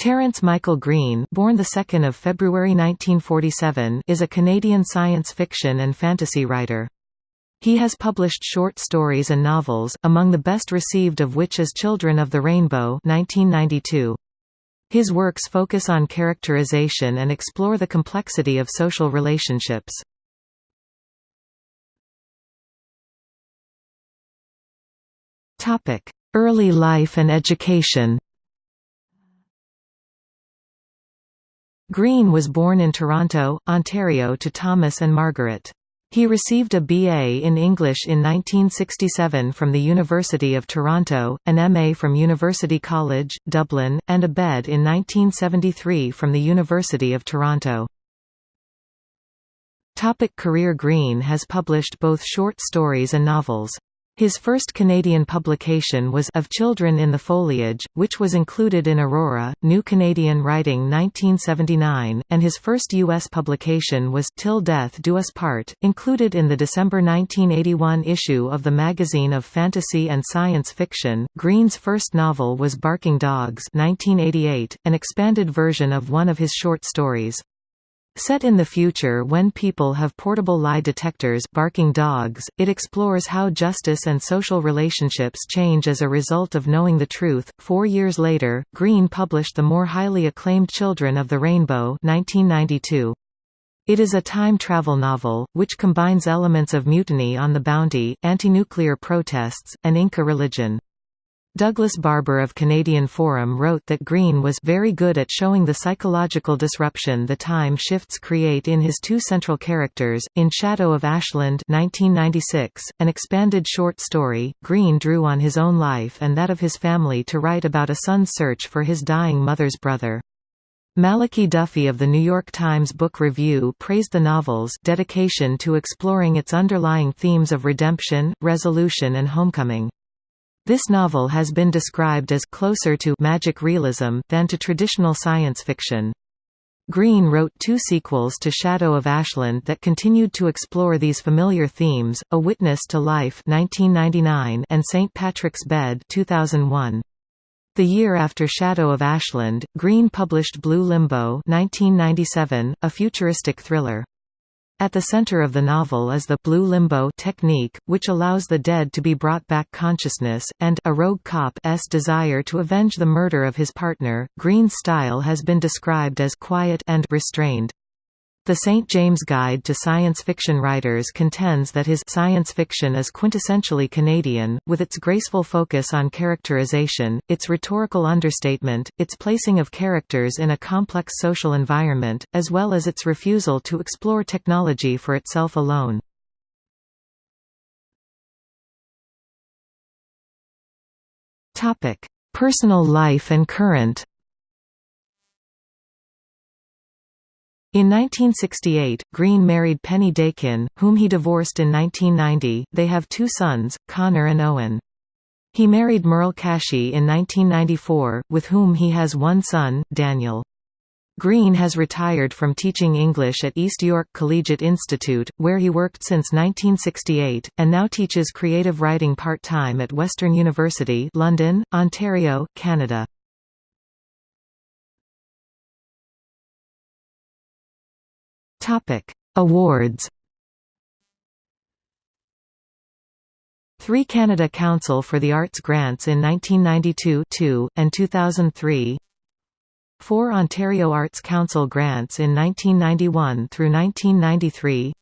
Terence Michael Green born the 2nd of February 1947 is a Canadian science fiction and fantasy writer. He has published short stories and novels, among the best received of which is Children of the Rainbow 1992. His works focus on characterization and explore the complexity of social relationships. Early life and education Green was born in Toronto, Ontario to Thomas and Margaret. He received a BA in English in 1967 from the University of Toronto, an MA from University College, Dublin, and a BEd in 1973 from the University of Toronto. Topic career Green has published both short stories and novels. His first Canadian publication was Of Children in the Foliage, which was included in Aurora, New Canadian Writing 1979, and his first U.S. publication was Till Death Do Us Part, included in the December 1981 issue of the Magazine of Fantasy and Science Fiction. Green's first novel was Barking Dogs 1988, an expanded version of one of his short stories. Set in the future when people have portable lie detectors barking dogs, it explores how justice and social relationships change as a result of knowing the truth. Four years later, Green published the more highly acclaimed Children of the Rainbow 1992. It is a time travel novel, which combines elements of mutiny on the bounty, anti-nuclear protests, and Inca religion. Douglas Barbour of Canadian Forum wrote that Green was very good at showing the psychological disruption the time shifts create in his two central characters. In Shadow of Ashland 1996, an expanded short story, Green drew on his own life and that of his family to write about a son's search for his dying mother's brother. Malachi Duffy of The New York Times Book Review praised the novel's dedication to exploring its underlying themes of redemption, resolution and homecoming. This novel has been described as closer to magic realism than to traditional science fiction. Green wrote two sequels to Shadow of Ashland that continued to explore these familiar themes, A Witness to Life 1999 and St. Patrick's Bed 2001. The year after Shadow of Ashland, Green published Blue Limbo 1997, a futuristic thriller. At the center of the novel is the blue limbo technique, which allows the dead to be brought back consciousness, and a rogue cop's desire to avenge the murder of his partner. Green's style has been described as quiet and restrained. The St. James Guide to Science Fiction Writers contends that his science fiction is quintessentially Canadian, with its graceful focus on characterization, its rhetorical understatement, its placing of characters in a complex social environment, as well as its refusal to explore technology for itself alone. Personal life and current In 1968, Green married Penny Dakin, whom he divorced in 1990. They have two sons, Connor and Owen. He married Merle Casci in 1994, with whom he has one son, Daniel. Green has retired from teaching English at East York Collegiate Institute, where he worked since 1968, and now teaches creative writing part-time at Western University London, Ontario, Canada. Topic: Awards. Three Canada Council for the Arts grants in 1992 and 2003 Four Ontario Arts Council grants in 1991 through 1993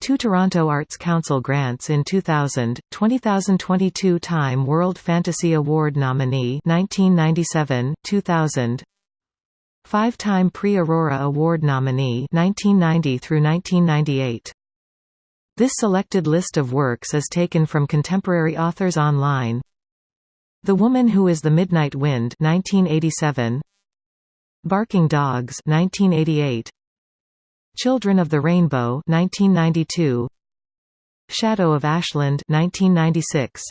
Two Toronto Arts Council grants in 2000, 2022 Time World Fantasy Award nominee 1997, 2000 Five-time Prix Aurora Award nominee 1990 through 1998. This selected list of works is taken from Contemporary Authors Online. The Woman Who Is the Midnight Wind 1987. Barking Dogs 1988. Children of the Rainbow 1992. Shadow of Ashland 1996.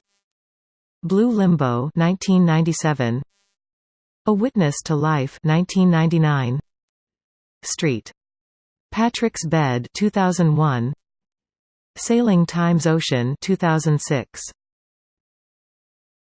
Blue Limbo 1997. A Witness to Life 1999 Street. Patrick's Bed 2001 Sailing Times Ocean 2006